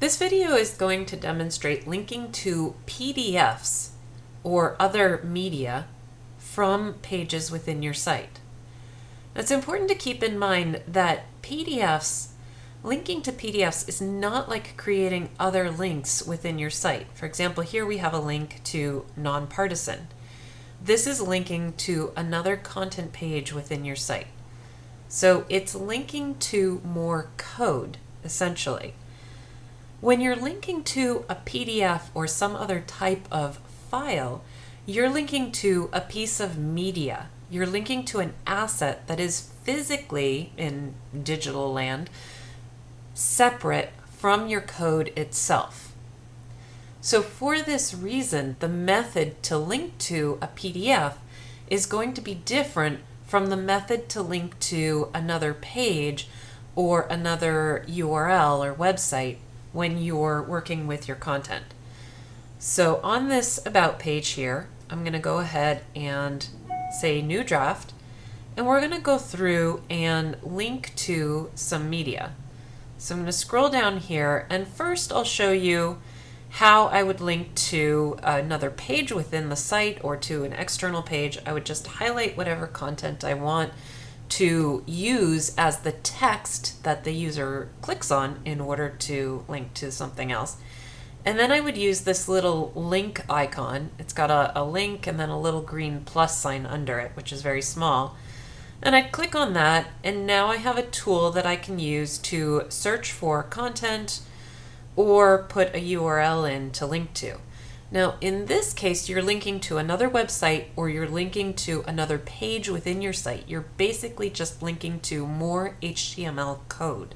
This video is going to demonstrate linking to PDFs or other media from pages within your site. It's important to keep in mind that PDFs, linking to PDFs is not like creating other links within your site. For example, here we have a link to nonpartisan. This is linking to another content page within your site. So it's linking to more code, essentially. When you're linking to a PDF or some other type of file, you're linking to a piece of media. You're linking to an asset that is physically, in digital land, separate from your code itself. So for this reason, the method to link to a PDF is going to be different from the method to link to another page or another URL or website when you're working with your content. So on this About page here, I'm going to go ahead and say New Draft, and we're going to go through and link to some media. So I'm going to scroll down here, and first I'll show you how I would link to another page within the site or to an external page. I would just highlight whatever content I want to use as the text that the user clicks on in order to link to something else. And then I would use this little link icon. It's got a, a link and then a little green plus sign under it, which is very small. And I'd click on that, and now I have a tool that I can use to search for content or put a URL in to link to. Now, in this case, you're linking to another website or you're linking to another page within your site. You're basically just linking to more HTML code,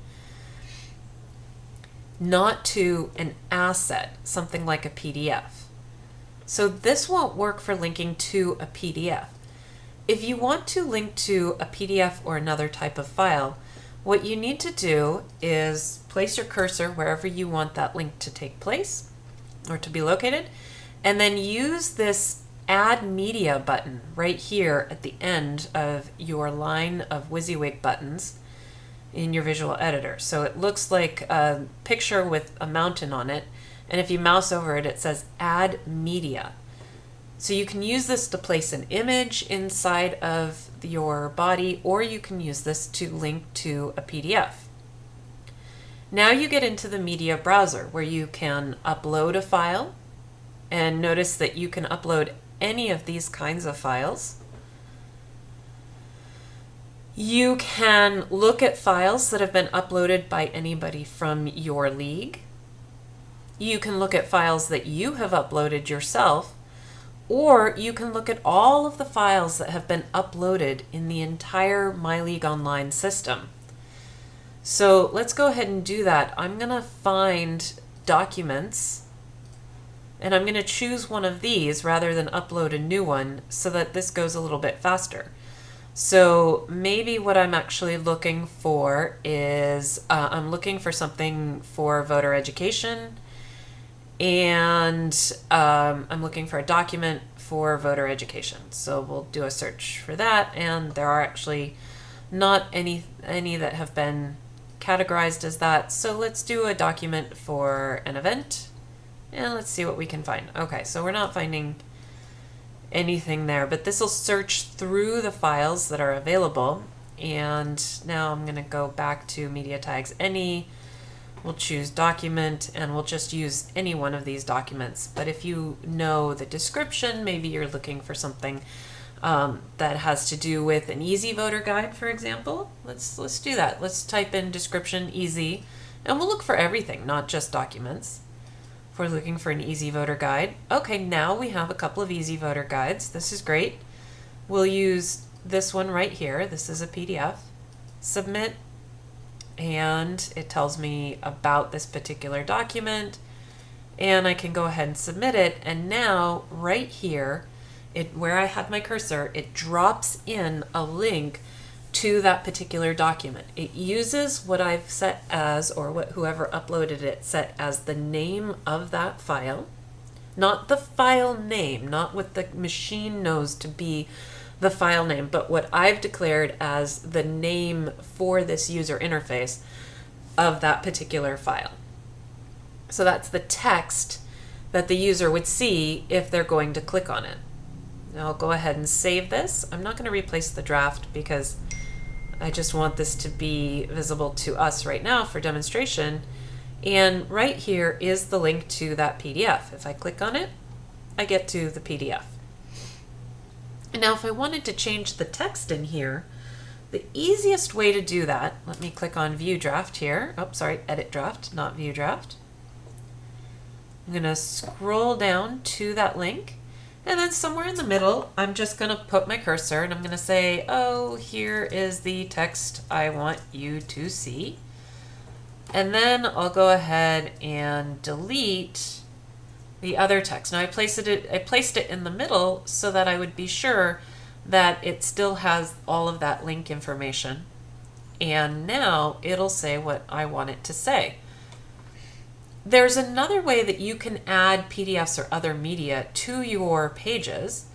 not to an asset, something like a PDF. So this won't work for linking to a PDF. If you want to link to a PDF or another type of file, what you need to do is place your cursor wherever you want that link to take place or to be located, and then use this add media button right here at the end of your line of WYSIWYG buttons in your visual editor. So it looks like a picture with a mountain on it, and if you mouse over it, it says add media. So you can use this to place an image inside of your body, or you can use this to link to a PDF. Now you get into the media browser where you can upload a file and notice that you can upload any of these kinds of files. You can look at files that have been uploaded by anybody from your league. You can look at files that you have uploaded yourself, or you can look at all of the files that have been uploaded in the entire MyLeague Online system. So let's go ahead and do that. I'm going to find documents and I'm going to choose one of these rather than upload a new one so that this goes a little bit faster. So maybe what I'm actually looking for is uh, I'm looking for something for voter education and um, I'm looking for a document for voter education. So we'll do a search for that and there are actually not any any that have been categorized as that. So let's do a document for an event and let's see what we can find. Okay, so we're not finding anything there, but this will search through the files that are available. And now I'm going to go back to media tags any. We'll choose document and we'll just use any one of these documents. But if you know the description, maybe you're looking for something um, that has to do with an easy voter guide, for example. Let's, let's do that. Let's type in description easy and we'll look for everything, not just documents. If we're looking for an easy voter guide. Okay, now we have a couple of easy voter guides. This is great. We'll use this one right here. This is a PDF. Submit and it tells me about this particular document and I can go ahead and submit it and now right here it where I had my cursor, it drops in a link to that particular document. It uses what I've set as, or what whoever uploaded it set as the name of that file, not the file name, not what the machine knows to be the file name, but what I've declared as the name for this user interface of that particular file. So that's the text that the user would see if they're going to click on it. Now I'll go ahead and save this. I'm not going to replace the draft because I just want this to be visible to us right now for demonstration. And right here is the link to that PDF. If I click on it, I get to the PDF. And now if I wanted to change the text in here, the easiest way to do that, let me click on View Draft here. Oh, sorry, Edit Draft, not View Draft. I'm going to scroll down to that link. And then somewhere in the middle, I'm just going to put my cursor and I'm going to say, oh, here is the text I want you to see. And then I'll go ahead and delete the other text. Now I placed it, I placed it in the middle so that I would be sure that it still has all of that link information. And now it'll say what I want it to say. There's another way that you can add PDFs or other media to your pages.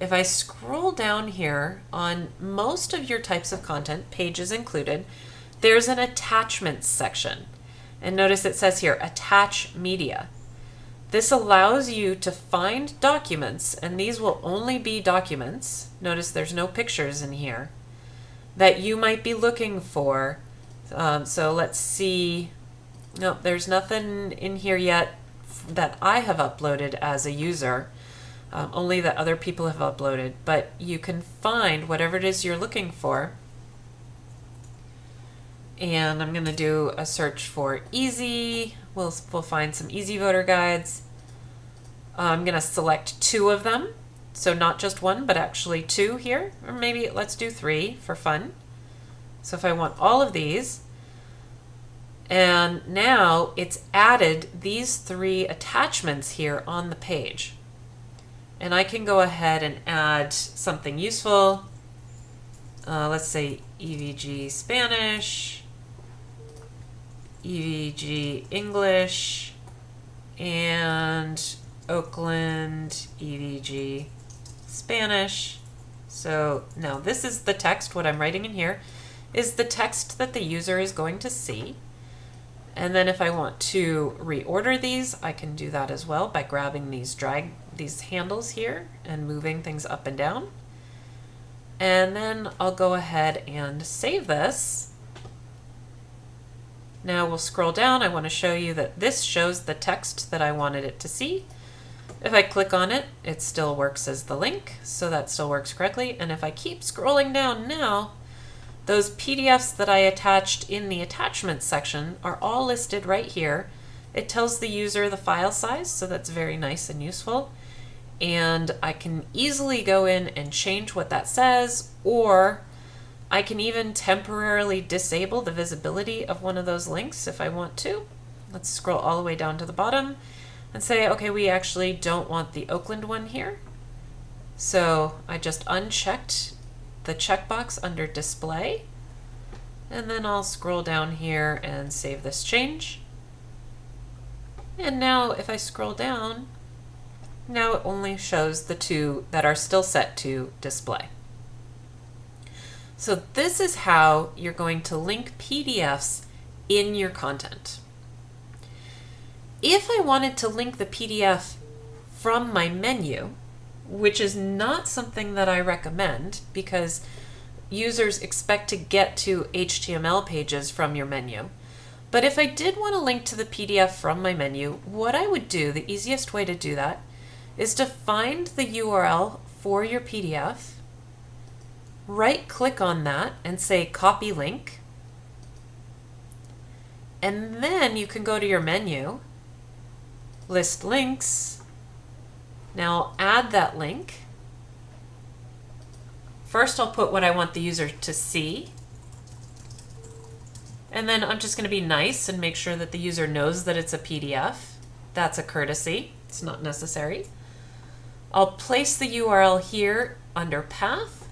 If I scroll down here on most of your types of content, pages included, there's an attachments section. And notice it says here, attach media. This allows you to find documents, and these will only be documents. Notice there's no pictures in here that you might be looking for. Um, so let's see no, there's nothing in here yet that I have uploaded as a user, um, only that other people have uploaded, but you can find whatever it is you're looking for. And I'm going to do a search for easy. We'll, we'll find some easy voter guides. Uh, I'm going to select two of them. So not just one, but actually two here. Or maybe let's do three for fun. So if I want all of these, and now it's added these three attachments here on the page. And I can go ahead and add something useful. Uh, let's say EVG Spanish, EVG English, and Oakland EVG Spanish. So now this is the text, what I'm writing in here is the text that the user is going to see. And then if I want to reorder these, I can do that as well by grabbing these drag these handles here and moving things up and down. And then I'll go ahead and save this. Now we'll scroll down. I want to show you that this shows the text that I wanted it to see. If I click on it, it still works as the link, so that still works correctly. And if I keep scrolling down now, those PDFs that I attached in the attachments section are all listed right here. It tells the user the file size, so that's very nice and useful. And I can easily go in and change what that says, or I can even temporarily disable the visibility of one of those links if I want to. Let's scroll all the way down to the bottom and say, okay, we actually don't want the Oakland one here. So I just unchecked the checkbox under display. And then I'll scroll down here and save this change. And now if I scroll down, now it only shows the two that are still set to display. So this is how you're going to link PDFs in your content. If I wanted to link the PDF from my menu, which is not something that I recommend because users expect to get to HTML pages from your menu. But if I did want to link to the PDF from my menu, what I would do, the easiest way to do that, is to find the URL for your PDF, right click on that and say copy link, and then you can go to your menu, list links, now I'll add that link. First I'll put what I want the user to see. And then I'm just going to be nice and make sure that the user knows that it's a PDF. That's a courtesy. It's not necessary. I'll place the URL here under path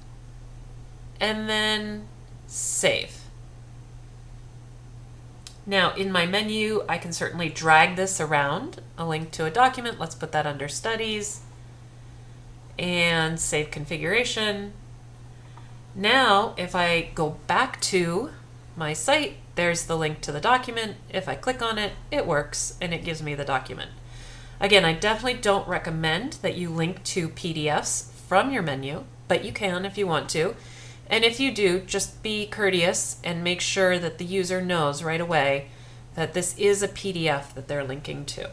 and then save. Now in my menu, I can certainly drag this around, a link to a document. Let's put that under studies and save configuration. Now, if I go back to my site there's the link to the document. If I click on it, it works and it gives me the document. Again, I definitely don't recommend that you link to PDFs from your menu, but you can if you want to. And if you do, just be courteous and make sure that the user knows right away that this is a PDF that they're linking to.